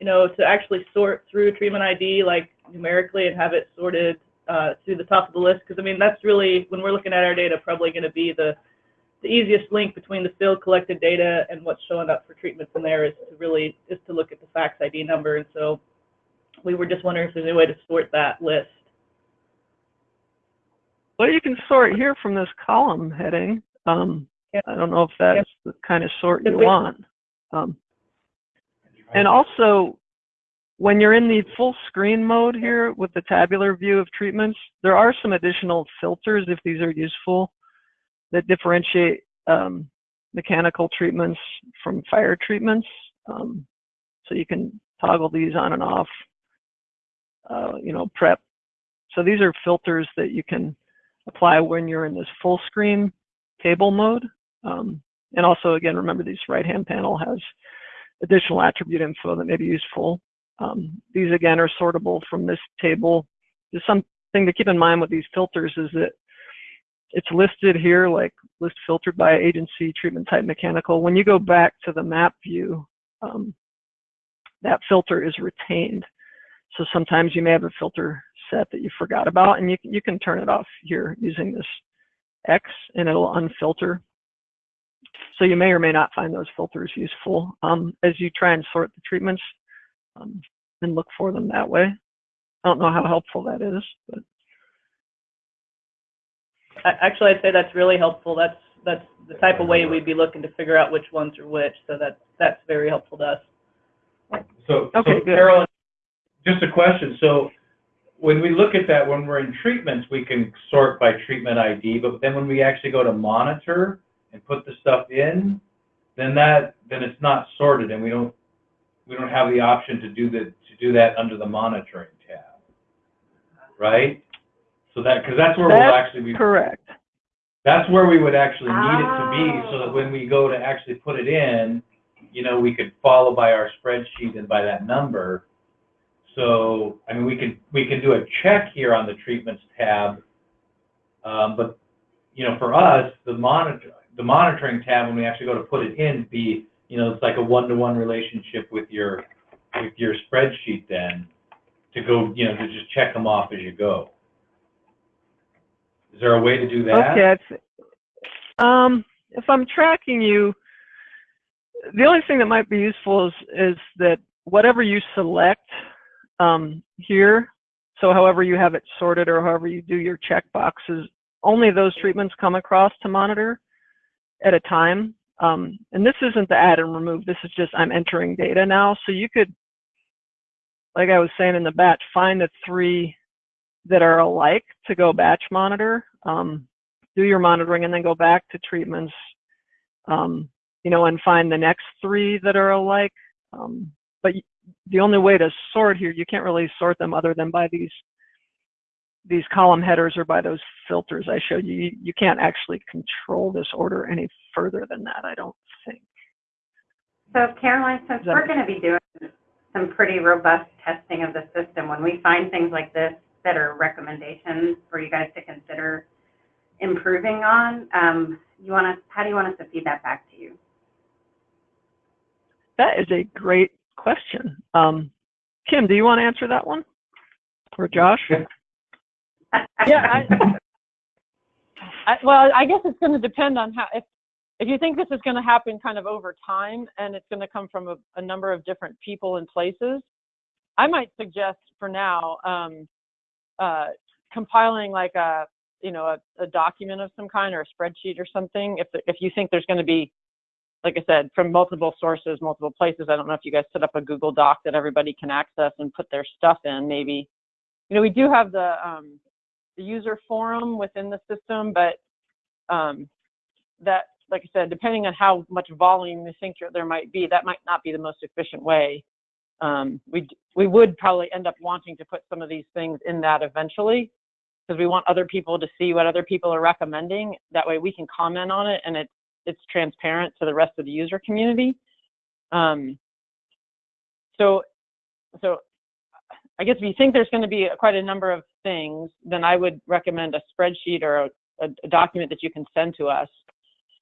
you know, to actually sort through treatment ID like numerically and have it sorted uh, through the top of the list? Because I mean, that's really, when we're looking at our data, probably going to be the, the easiest link between the field collected data and what's showing up for treatments in there is to really, is to look at the FACTS ID number. And so we were just wondering if there's any way to sort that list. Well, you can sort here from this column heading. Um, Yeah. I don't know if that's the kind of sort you If want. Um, and also, when you're in the full screen mode here with the tabular view of treatments, there are some additional filters, if these are useful, that differentiate um, mechanical treatments from fire treatments. Um, so you can toggle these on and off, uh, you know, prep. So these are filters that you can apply when you're in this full screen table mode. Um, and also, again, remember this right-hand panel has additional attribute info that may be useful. Um, these, again, are sortable from this table. Just something to keep in mind with these filters is that it's listed here, like list filtered by agency, treatment type, mechanical. When you go back to the map view, um, that filter is retained. So sometimes you may have a filter set that you forgot about, and you, you can turn it off here using this X, and it'll unfilter. So you may or may not find those filters useful um, as you try and sort the treatments um, and look for them that way. I don't know how helpful that is, but Actually, I'd say that's really helpful. That's, that's the type of way we'd be looking to figure out which ones are which. So that, that's very helpful to us. So, Okay, so good. Carolyn, just a question. So when we look at that, when we're in treatments, we can sort by treatment ID, but then when we actually go to monitor and put the stuff in, then that, then it's not sorted and we don't, we don't have the option to do the, to do that under the monitoring tab. Right? So that, because that's where we'll actually be, Correct. that's where we would actually need it to be, so that when we go to actually put it in, you know, we could follow by our spreadsheet and by that number. So, I mean, we could, we can do a check here on the treatments tab. Um, but, you know, for us, the monitor, the monitoring tab, when we actually go to put it in, be, you know, it's like a one-to-one relationship with your, with your spreadsheet then, to go, you know, to just check them off as you go. Is there a way to do that? Okay. Um, if I'm tracking you, the only thing that might be useful is, is that whatever you select um, here, so however you have it sorted or however you do your check boxes, only those treatments come across to monitor at a time. Um, and this isn't the add and remove. This is just I'm entering data now. So you could, like I was saying in the batch, find the three that are alike to go batch monitor. Um, do your monitoring and then go back to treatments, um, you know, and find the next three that are alike. Um, but the only way to sort here, you can't really sort them other than by these these column headers or by those filters I showed you. You, you can't actually control this order any further than that, I don't think. So Caroline, since that- we're going to be doing some pretty robust testing of the system, when we find things like this that are recommendations for you guys to consider improving on, um, you want us, how do you want us to feed that back to you? That is a great question. Um, Kim, do you want to answer that one? Or Josh? Yeah, I, I, well, I guess it's going to depend on how, if, if you think this is going to happen kind of over time and it's going to come from a, a number of different people and places, I might suggest for now, um, uh, compiling like a, you know, a, a document of some kind or a spreadsheet or something. If, if you think there's going to be, like I said, from multiple sources, multiple places. I don't know if you guys set up a Google Doc that everybody can access and put their stuff in, maybe. You know, we do have the, um, the user forum within the system, but um, that, like I said, depending on how much volume you think there might be, that might not be the most efficient way. Um, we we would probably end up wanting to put some of these things in that eventually, because we want other people to see what other people are recommending. That way, we can comment on it, and it's it's transparent to the rest of the user community. Um, so so I guess we think there's going to be quite a number of things, then I would recommend a spreadsheet or a, a, a document that you can send to us.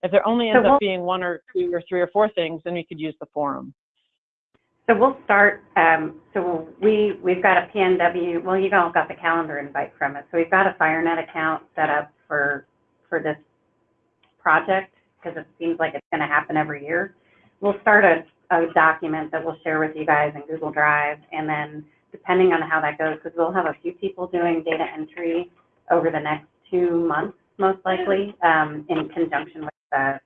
If there only So ends we'll- up being one or two or three or four things, then we could use the forum. So we'll start, um, so we, we've got a PNW, well, you've all got the calendar invite from it. So we've got a FireNet account set up for, for this project because it seems like it's going to happen every year. We'll start a, a document that we'll share with you guys in Google Drive and then depending on how that goes, because we'll have a few people doing data entry over the next two months, most likely, um, in conjunction with uh,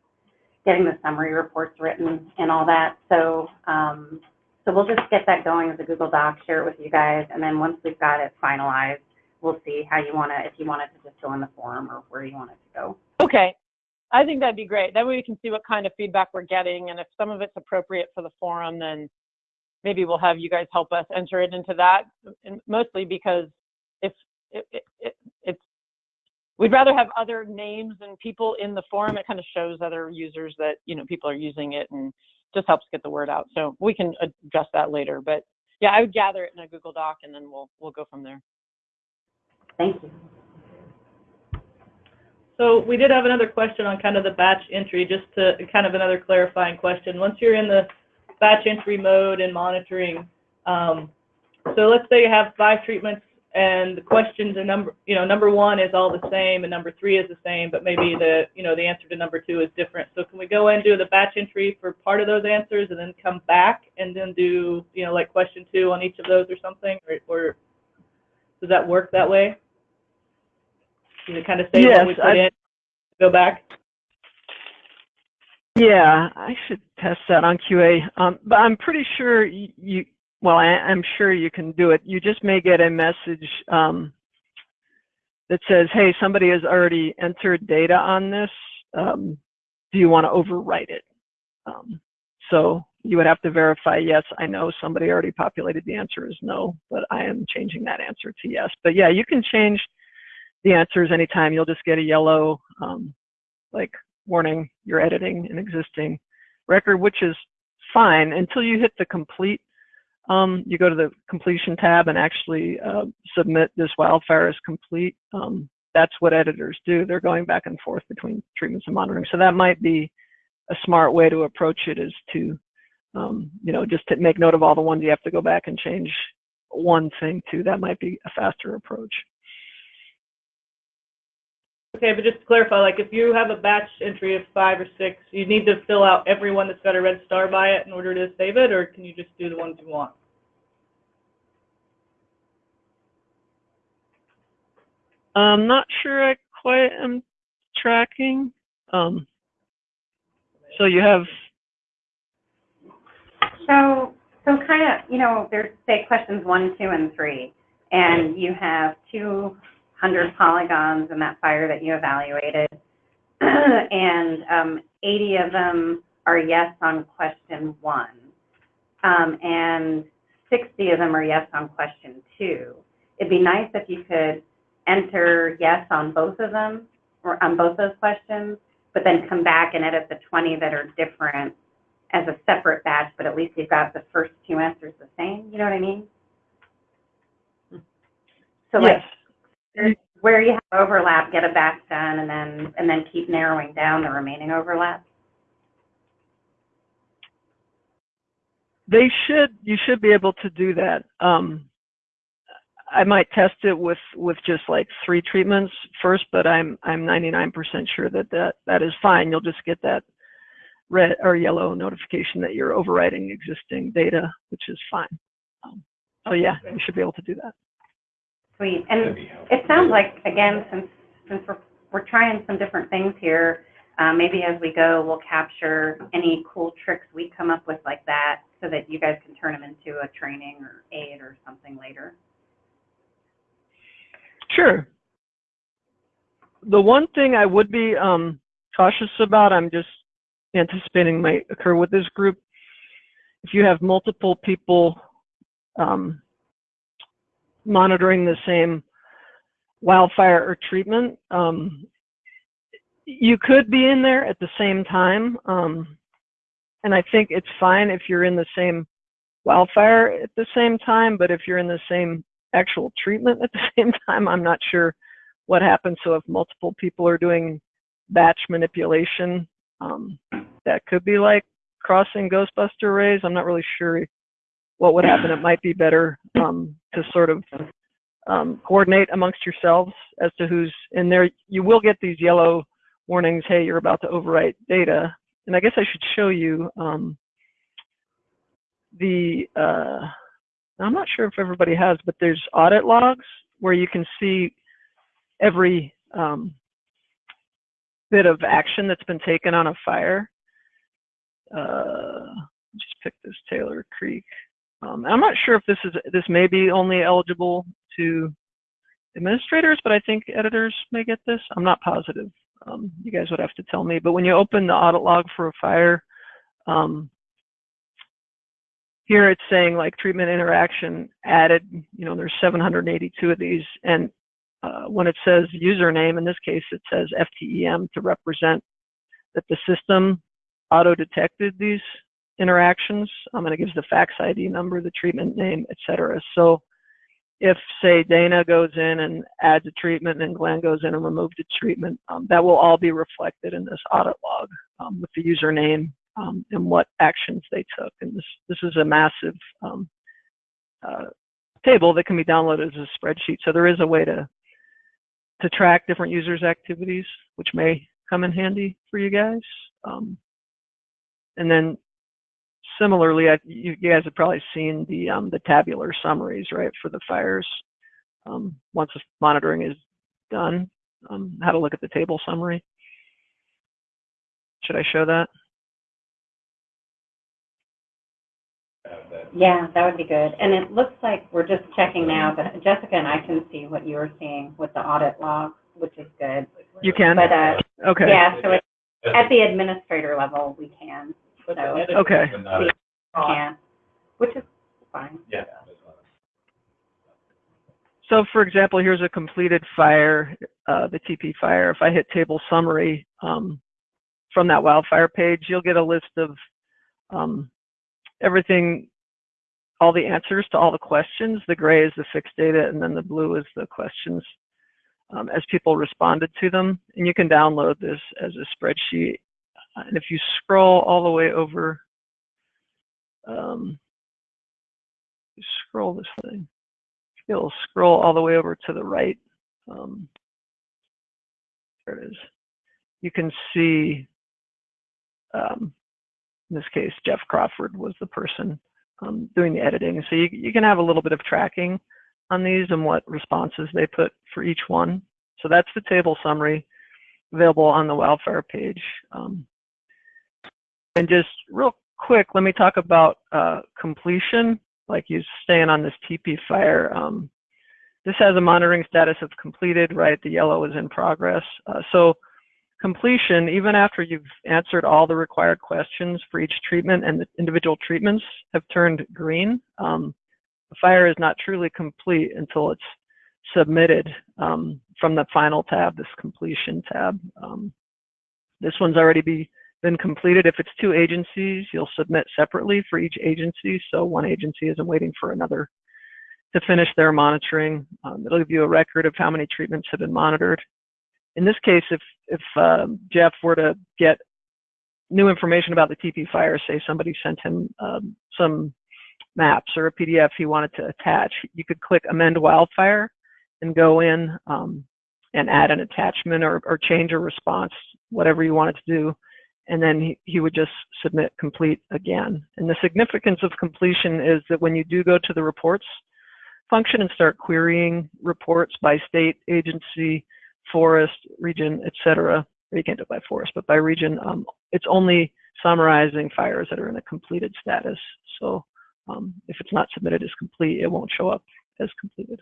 getting the summary reports written and all that. So, um, so we'll just get that going as a Google Doc, share it with you guys, and then once we've got it finalized, we'll see how you want to, if you want it to just go in the forum or where you want it to go. Okay. I think that'd be great. That way we can see what kind of feedback we're getting, and if some of it's appropriate for the forum, then maybe we'll have you guys help us enter it into that. And mostly because if it, it, it, it's, we'd rather have other names and people in the forum. It kind of shows other users that you know people are using it, and just helps get the word out. So we can address that later. But yeah, I would gather it in a Google Doc, and then we'll we'll go from there. Thank you. So we did have another question on kind of the batch entry, just to, kind of another clarifying question. Once you're in the batch entry mode and monitoring, um, so let's say you have five treatments and the questions are number, you know, number one is all the same and number three is the same, but maybe the, you know, the answer to number two is different. So can we go and do the batch entry for part of those answers and then come back and then do, you know, like question two on each of those or something? Or, or does that work that way? Does it kind of say Yes, we put I- in, go back? Yeah, I should test that on QA. Um, but I'm pretty sure you, well, I, I'm sure you can do it. You just may get a message um, that says, hey, somebody has already entered data on this. Um, do you want to overwrite it? Um, so you would have to verify, yes, I know somebody already populated the answer is no, but I am changing that answer to yes. But yeah, you can change the answers anytime. You'll just get a yellow, um, like warning, you're editing an existing record, which is fine until you hit the complete. Um, you go to the completion tab and actually uh, submit this wildfire as complete. Um, that's what editors do. They're going back and forth between treatments and monitoring. So that might be a smart way to approach it is to, um, you know, just to make note of all the ones you have to go back and change one thing to. That might be a faster approach. Okay, but just to clarify, like if you have a batch entry of five or six, you need to fill out everyone that's got a red star by it in order to save it, or can you just do the ones you want? I'm not sure I quite am tracking. Um, so you have, So, so kind of, you know, there's, say, questions one, two, and three, and you have 200 polygons in that fire that you evaluated, and um, 80 of them are yes on question one, um, and 60 of them are yes on question two. It'd be nice if you could enter yes on both of them, or on both those questions, but then come back and edit the 20 that are different as a separate batch, but at least you've got the first two answers the same, you know what I mean? So like, yes. Where you have overlap, get a batch done, and then, and then keep narrowing down the remaining overlap? They should, you should be able to do that. Um, I might test it with, with just like three treatments first, but I'm, I'm 99% sure that that, that is fine. You'll just get that red or yellow notification that you're overwriting existing data, which is fine. Um, oh yeah, you should be able to do that. Sweet. And it sounds like, again, since, since we're, we're trying some different things here, uh, maybe as we go, we'll capture any cool tricks we come up with like that so that you guys can turn them into a training or aid or something later. Sure. The one thing I would be um, cautious about, I'm just anticipating might occur with this group. If you have multiple people um, monitoring the same wildfire or treatment, um, you could be in there at the same time. Um, and I think it's fine if you're in the same wildfire at the same time, but if you're in the same actual treatment at the same time, I'm not sure what happens. So if multiple people are doing batch manipulation, um, that could be like crossing Ghostbuster rays. I'm not really sure what would happen. It might be better um, to sort of um, coordinate amongst yourselves as to who's in there. You will get these yellow warnings, hey, you're about to overwrite data. And I guess I should show you um, the, uh, I'm not sure if everybody has, but there's audit logs where you can see every um, bit of action that's been taken on a fire. Uh, just pick this Taylor Creek. Um, I'm not sure if this is this may be only eligible to administrators, but I think editors may get this. I'm not positive. Um, you guys would have to tell me. But when you open the audit log for a fire, um, here it's saying like treatment interaction added. You know, there's 782 of these, and uh, when it says username, in this case, it says FTEM to represent that the system auto-detected these interactions. Um, and it gives the FACTS ID number, the treatment name, etc. So if, say, Dana goes in and adds a treatment and Glenn goes in and removes a treatment, um, that will all be reflected in this audit log um, with the username um, and what actions they took. And this, this is a massive um, uh, table that can be downloaded as a spreadsheet. So there is a way to to track different users' activities, which may come in handy for you guys. Um, and then similarly, I, you, you, guys have probably seen the um, the tabular summaries, right, for the fires. Um, once the monitoring is done, um, how to look at the table summary. Should I show that? Yeah, that would be good. And it looks like we're just checking now, but Jessica and I can see what you're seeing with the audit log, which is good. You can? But, uh, okay. yeah, so at the administrator level, we can. So, Okay. Yeah, which is fine. Yeah. So for example, here's a completed fire, uh, the TP fire. If I hit table summary um, from that wildfire page, you'll get a list of um, everything, all the answers to all the questions. The gray is the fixed data, and then the blue is the questions um, as people responded to them. And you can download this as a spreadsheet. And if you scroll all the way over, um, scroll this thing you'll scroll all the way over to the right. Um, there it is. You can see, um, in this case, Jeff Crawford was the person um, doing the editing. So you, you can have a little bit of tracking on these and what responses they put for each one. So that's the table summary available on the wildfire page. Um, and just real quick, let me talk about uh, completion like you staying on this TP fire. Um, this has a monitoring status of completed, right? The yellow is in progress. Uh, so completion, even after you've answered all the required questions for each treatment and the individual treatments have turned green, um, the fire is not truly complete until it's submitted um, from the final tab, this completion tab. Um, this one's already be been completed. If it's two agencies, you'll submit separately for each agency. So one agency isn't waiting for another to finish their monitoring. Um, it'll give you a record of how many treatments have been monitored. In this case, if, if um, Jeff were to get new information about the TP fire, say somebody sent him um, some maps or a PDF he wanted to attach, you could click amend wildfire and go in um, and add an attachment or, or change a response, whatever you wanted to do and then he, he would just submit complete again. And the significance of completion is that when you do go to the reports function and start querying reports by state, agency, forest, region, etc., you can't do it by forest, but by region, um, it's only summarizing fires that are in a completed status. So um, if it's not submitted as complete, it won't show up as completed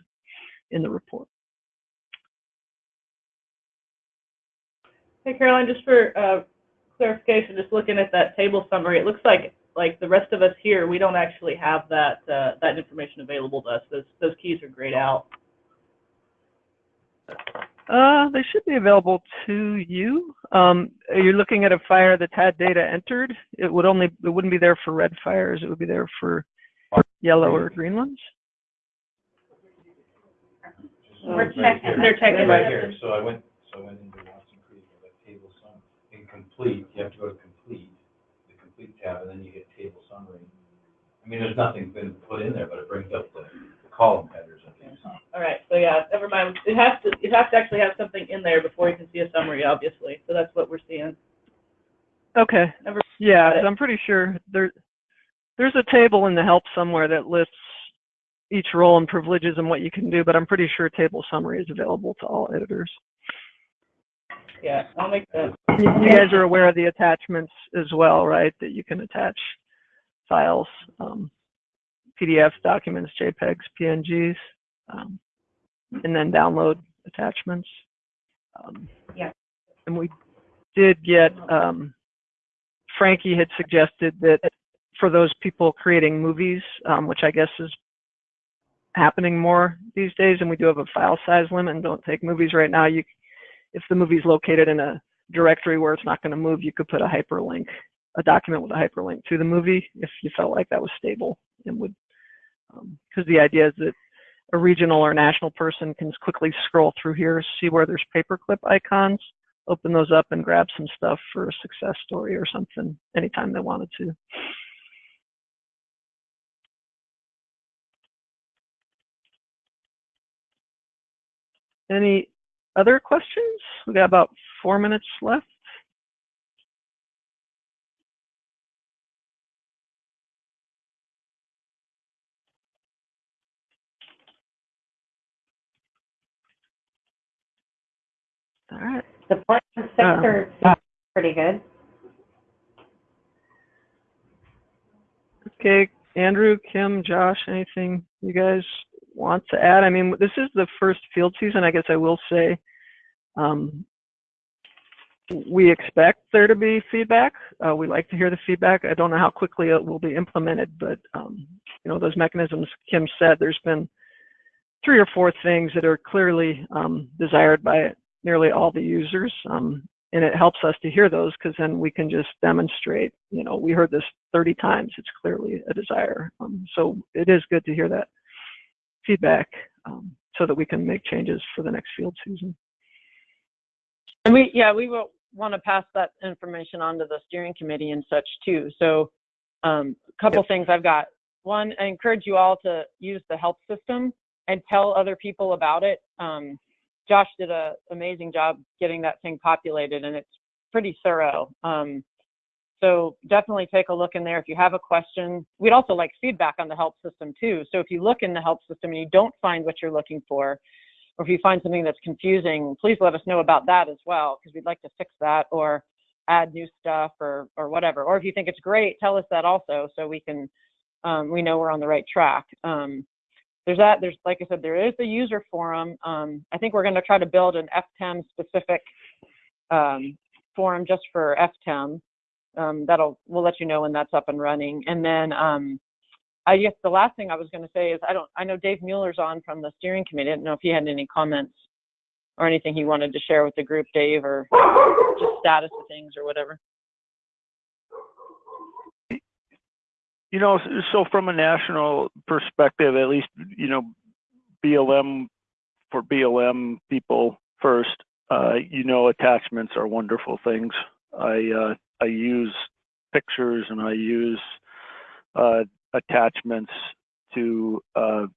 in the report. Hey, Caroline, just for uh, clarification, just looking at that table summary, it looks like like the rest of us here, we don't actually have that uh, that information available to us. Those those keys are grayed out. Uh, they should be available to you. Um, you're looking at a fire that's had data entered. It would only it wouldn't be there for red fires. It would be there for yellow or green ones. We're checking. They're checking Right right here, so I went, so I went into Watson Creek, like table sum, incomplete, you have to go to complete, the complete tab, and then you hit table summary. I mean, there's nothing been put in there, but it brings up the, the column headers of these. All right, so yeah, never mind. It has to it has to actually have something in there before you can see a summary, obviously. So that's what we're seeing. Okay. Never Yeah, got it. I'm pretty sure there there's a table in the help somewhere that lists each role and privileges and what you can do, but I'm pretty sure table summary is available to all editors. Yeah, I'll make that. You you guys are aware of the attachments as well, right? That you can attach files, um, PDFs, documents, JPEGs, PNGs, um, and then download attachments. Um, Yeah. And we did get, um, Frankie had suggested that for those people creating movies, um, which I guess is happening more these days, and we do have a file size limit and don't take movies right now, you if the movie's located in a directory where it's not going to move, you could put a hyperlink, a document with a hyperlink to the movie if you felt like that was stable and would, um, because the idea is that a regional or national person can quickly scroll through here, see where there's paperclip icons, open those up and grab some stuff for a success story or something anytime they wanted to. Any other questions? We got about four minutes left. All right. The Portland sector seems uh, pretty good. Okay, Andrew, Kim, Josh, anything you guys want to add? I mean, this is the first field season, I guess I will say. Um, we expect there to be feedback. Uh, we like to hear the feedback. I don't know how quickly it will be implemented, but um, you know those mechanisms. Kim said there's been three or four things that are clearly um, desired by nearly all the users, um, and it helps us to hear those because then we can just demonstrate. You know, we heard this 30 times. It's clearly a desire. Um, so it is good to hear that feedback um, so that we can make changes for the next field season. And we, yeah, we will want to pass that information on to the steering committee and such too. So, um, a couple things I've got. One, I encourage you all to use the help system and tell other people about it. Um, Josh did an amazing job getting that thing populated, and it's pretty thorough. Um, so definitely take a look in there if you have a question. We'd also like feedback on the help system too. So if you look in the help system and you don't find what you're looking for, or if you find something that's confusing, please let us know about that as well, because we'd like to fix that or add new stuff or or whatever. Or if you think it's great, tell us that also, so we can um, we know we're on the right track. Um, there's that. There's like I said, there is the user forum. Um, I think we're going to try to build an FTEM specific um, forum just for FTEM. Um, that'll we'll let you know when that's up and running. And then um, I guess the last thing I was going to say is I don't I know Dave Mueller's on from the steering committee. I don't know if he had any comments or anything he wanted to share with the group, Dave, or just status of things or whatever. You know, so from a national perspective, at least, you know, BLM for BLM people first, uh, you know, attachments are wonderful things. I, uh, I use pictures and I use, uh, attachments to, uh,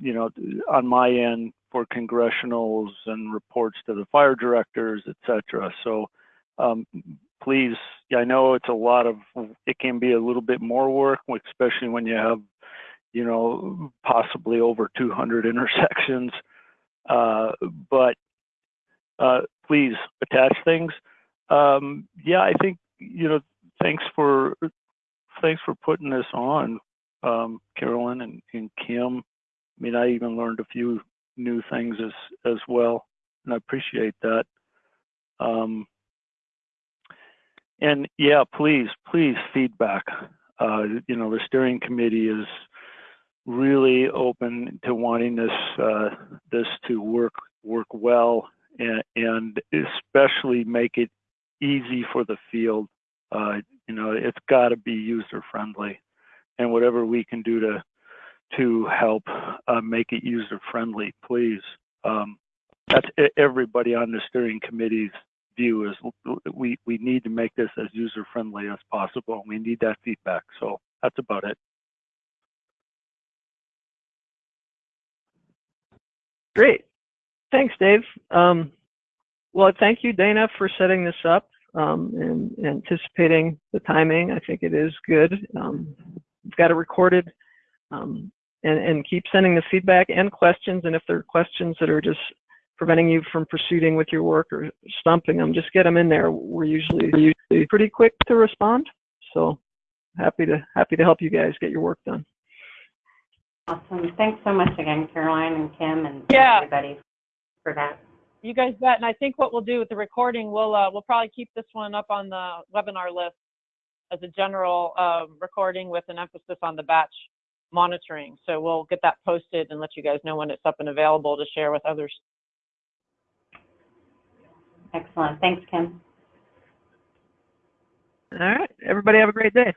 you know, on my end for congressionals and reports to the fire directors, et cetera. So, um, please, I know it's a lot of, it can be a little bit more work, especially when you have, you know, possibly over 200 intersections. Uh, but uh, please attach things. Um, yeah, I think, you know, thanks for, thanks for putting this on, um, Carolyn and, and Kim. I mean, I even learned a few new things as, as well, and I appreciate that. Um, and yeah, please, please feedback. Uh, you know, the steering committee is really open to wanting this uh, this to work work well and, and especially make it easy for the field. Uh, you know, it's got to be user friendly, and whatever we can do to to help uh, make it user friendly, please. Um, that's everybody on the steering committee's view is we, we need to make this as user friendly as possible. and We need that feedback. So that's about it. Great. Thanks, Dave. Um, well, thank you, Dana, for setting this up um, and anticipating the timing. I think it is good. Um, we've got it recorded um, and, and keep sending the feedback and questions. And if there are questions that are just preventing you from proceeding with your work or stumping them, just get them in there. We're usually, usually pretty quick to respond. So happy to happy to help you guys get your work done. Awesome. Thanks so much again, Caroline and Kim and Yeah. everybody for that. You guys bet. And I think what we'll do with the recording, we'll uh, we'll probably keep this one up on the webinar list as a general uh, recording with an emphasis on the batch monitoring. So we'll get that posted and let you guys know when it's up and available to share with others. Excellent. Thanks, Kim. All right. Everybody have a great day.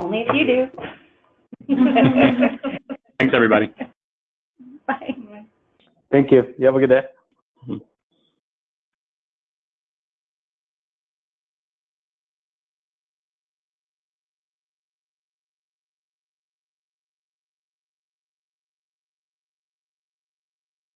Only if you do. Thanks, everybody. Bye. Thank you. You have a good day. Mm-hmm.